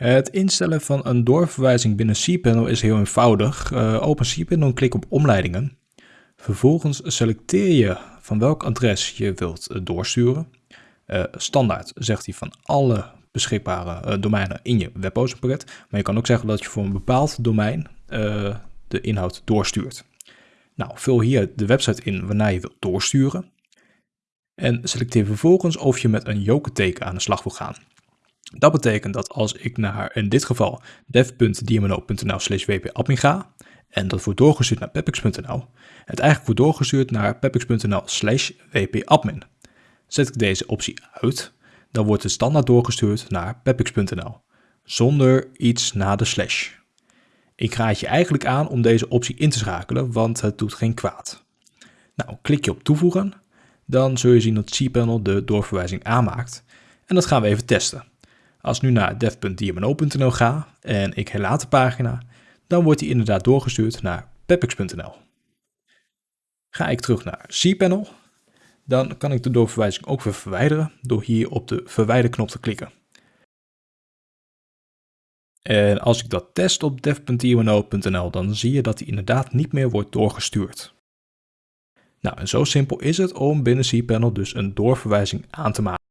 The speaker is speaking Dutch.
Het instellen van een doorverwijzing binnen cPanel is heel eenvoudig. Uh, open cPanel en klik op omleidingen. Vervolgens selecteer je van welk adres je wilt uh, doorsturen. Uh, standaard zegt hij van alle beschikbare domeinen in je webhostingpakket. Maar je kan ook zeggen dat je voor een bepaald domein de inhoud doorstuurt. Nou, vul hier de website in waarna je wilt doorsturen. En selecteer vervolgens of je met een jokerteken aan de slag wil gaan. Dat betekent dat als ik naar, in dit geval, dev.dmno.nl slash wpadmin ga, en dat wordt doorgestuurd naar pepix.nl, het eigenlijk wordt doorgestuurd naar pepix.nl slash wpadmin. Zet ik deze optie uit, dan wordt het standaard doorgestuurd naar pepix.nl, zonder iets na de slash. Ik raad je eigenlijk aan om deze optie in te schakelen, want het doet geen kwaad. Nou, klik je op toevoegen, dan zul je zien dat cPanel de doorverwijzing aanmaakt. En dat gaan we even testen. Als ik nu naar dev.dmno.nl ga en ik herlaat de pagina, dan wordt die inderdaad doorgestuurd naar pepix.nl. Ga ik terug naar cPanel, dan kan ik de doorverwijzing ook weer verwijderen door hier op de verwijderknop te klikken. En als ik dat test op dev.dmno.nl, dan zie je dat die inderdaad niet meer wordt doorgestuurd. Nou, en zo simpel is het om binnen cPanel dus een doorverwijzing aan te maken.